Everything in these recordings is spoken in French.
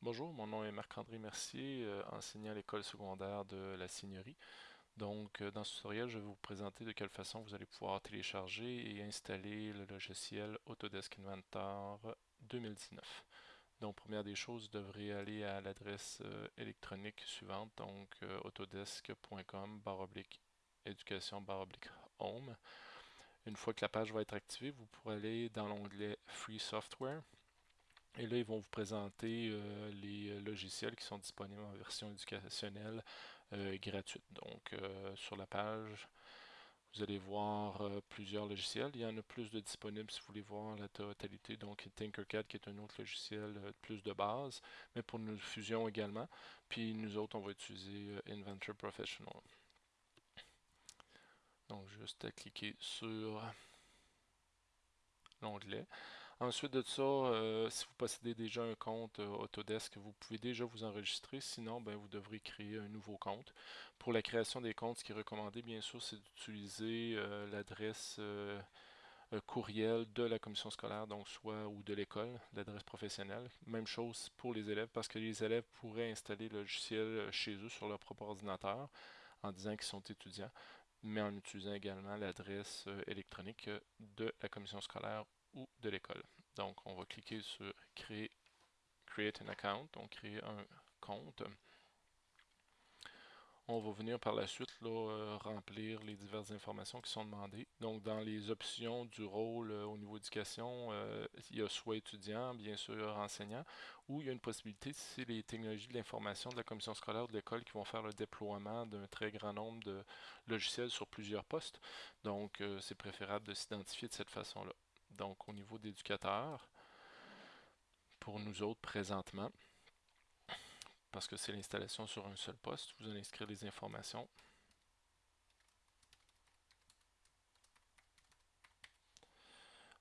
Bonjour, mon nom est Marc-André Mercier, euh, enseignant à l'école secondaire de la Seigneurie. Donc, euh, dans ce tutoriel, je vais vous présenter de quelle façon vous allez pouvoir télécharger et installer le logiciel Autodesk Inventor 2019. Donc, première des choses, vous devrez aller à l'adresse euh, électronique suivante, donc autodesk.com éducation home. Une fois que la page va être activée, vous pourrez aller dans l'onglet Free Software et là, ils vont vous présenter euh, les euh, logiciels qui sont disponibles en version éducationnelle euh, gratuite. Donc, sur la page, vous allez voir plusieurs logiciels. Il y en a plus de disponibles si vous voulez voir la totalité. Donc, Tinkercad qui est un autre logiciel plus de base, mais pour nos fusions également. Puis nous autres, on va utiliser Inventor Professional. Donc, juste à cliquer sur l'onglet. Ensuite de ça, euh, si vous possédez déjà un compte euh, Autodesk, vous pouvez déjà vous enregistrer. Sinon, ben, vous devrez créer un nouveau compte. Pour la création des comptes, ce qui est recommandé, bien sûr, c'est d'utiliser euh, l'adresse courriel de la commission scolaire, donc soit ou de l'école, l'adresse professionnelle. Même chose pour les élèves, parce que les élèves pourraient installer le logiciel chez eux sur leur propre ordinateur en disant qu'ils sont étudiants mais en utilisant également l'adresse électronique de la commission scolaire ou de l'école. Donc, on va cliquer sur créer Create an account, donc créer un compte. On va venir par la suite là, euh, remplir les diverses informations qui sont demandées. Donc, dans les options du rôle euh, au niveau éducation, euh, il y a soit étudiant, bien sûr enseignant, ou il y a une possibilité, c'est les technologies de l'information de la commission scolaire de l'école qui vont faire le déploiement d'un très grand nombre de logiciels sur plusieurs postes. Donc, c'est préférable de s'identifier de cette façon-là. Donc, au niveau d'éducateur, pour nous autres présentement, parce que c'est l'installation sur un seul poste, vous allez inscrire les informations.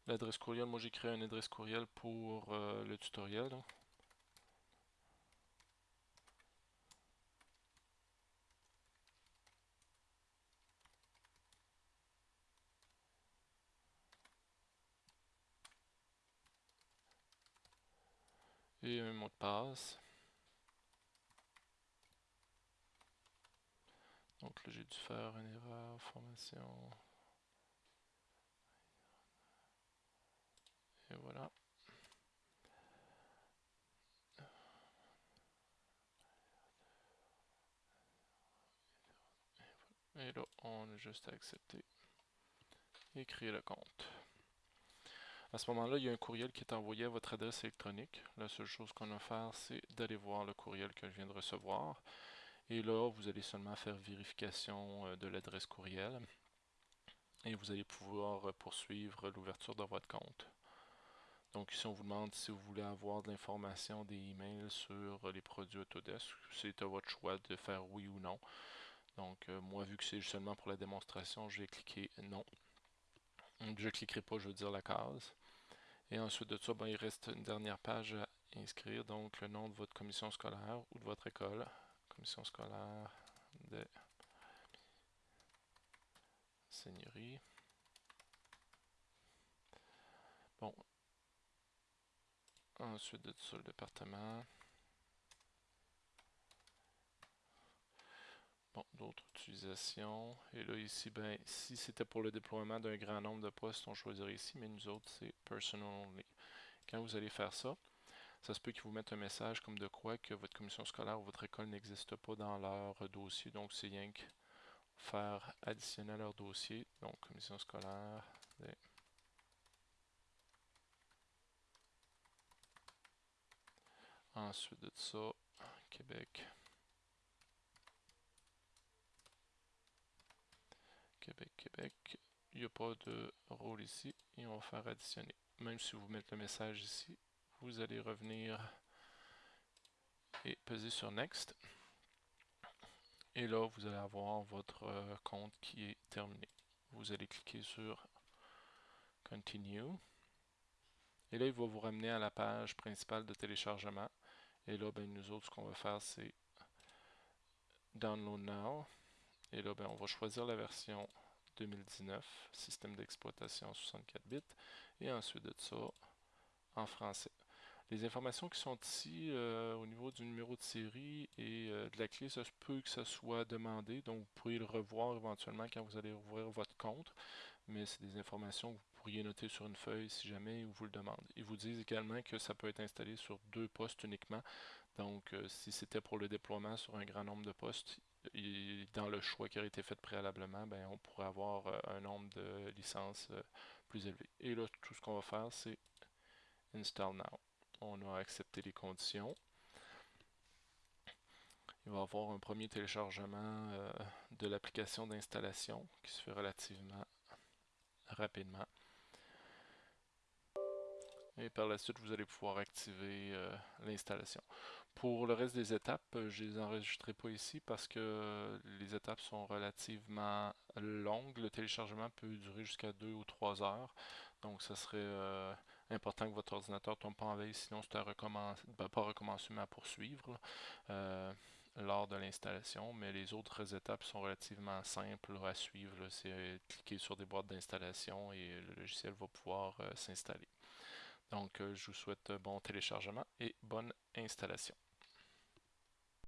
L'adresse courriel, moi j'ai créé une adresse courriel pour euh, le tutoriel. Et mot de passe. Donc là, j'ai dû faire une erreur, formation. Et voilà. Et là, on a juste à accepter et créer le compte. À ce moment-là, il y a un courriel qui est envoyé à votre adresse électronique. La seule chose qu'on a à faire, c'est d'aller voir le courriel que je viens de recevoir. Et là, vous allez seulement faire vérification euh, de l'adresse courriel. Et vous allez pouvoir poursuivre l'ouverture de votre compte. Donc ici, on vous demande si vous voulez avoir de l'information, des emails sur les produits Autodesk. C'est à votre choix de faire oui ou non. Donc euh, moi, vu que c'est seulement pour la démonstration, je vais cliquer Je ne cliquerai pas, je veux dire la case. Et ensuite de ça, ben, il reste une dernière page à inscrire, donc le nom de votre commission scolaire ou de votre école. Commission scolaire de Seigneurie. Bon. Ensuite de ça, le département. D'autres utilisations. Et là, ici, ben, si c'était pour le déploiement d'un grand nombre de postes, on choisirait ici, mais nous autres, c'est Personal Only. Quand vous allez faire ça, ça se peut qu'ils vous mettent un message comme de quoi que votre commission scolaire ou votre école n'existe pas dans leur dossier. Donc, c'est rien que faire additionner à leur dossier. Donc, commission scolaire. Ensuite de ça, Québec. Québec, Québec. Il n'y a pas de rôle ici et on va faire additionner. Même si vous mettez le message ici, vous allez revenir et peser sur Next. Et là, vous allez avoir votre euh, compte qui est terminé. Vous allez cliquer sur Continue. Et là, il va vous ramener à la page principale de téléchargement. Et là, ben, nous autres, ce qu'on va faire, c'est Download Now. Et là, ben, on va choisir la version 2019, système d'exploitation 64 bits, et ensuite de ça, en français. Les informations qui sont ici euh, au niveau du numéro de série et euh, de la clé, ça peut que ça soit demandé, donc vous pourriez le revoir éventuellement quand vous allez ouvrir votre compte, mais c'est des informations que vous pourriez noter sur une feuille si jamais vous le demandez. Ils vous disent également que ça peut être installé sur deux postes uniquement, donc euh, si c'était pour le déploiement sur un grand nombre de postes, dans le choix qui a été fait préalablement, ben, on pourrait avoir un nombre de licences plus élevé. Et là, tout ce qu'on va faire, c'est Install Now on a accepté les conditions. Il va y avoir un premier téléchargement euh, de l'application d'installation qui se fait relativement rapidement. Et par la suite, vous allez pouvoir activer euh, l'installation. Pour le reste des étapes, euh, je ne les enregistrerai pas ici parce que les étapes sont relativement longues. Le téléchargement peut durer jusqu'à 2 ou 3 heures. Donc, ce serait important que votre ordinateur ne tombe pas en veille, sinon c'est à recommencer, ben, pas recommencer, mais à poursuivre euh, lors de l'installation. Mais les autres étapes sont relativement simples à suivre. C'est euh, cliquer sur des boîtes d'installation et le logiciel va pouvoir euh, s'installer. Donc, je vous souhaite bon téléchargement et bonne installation.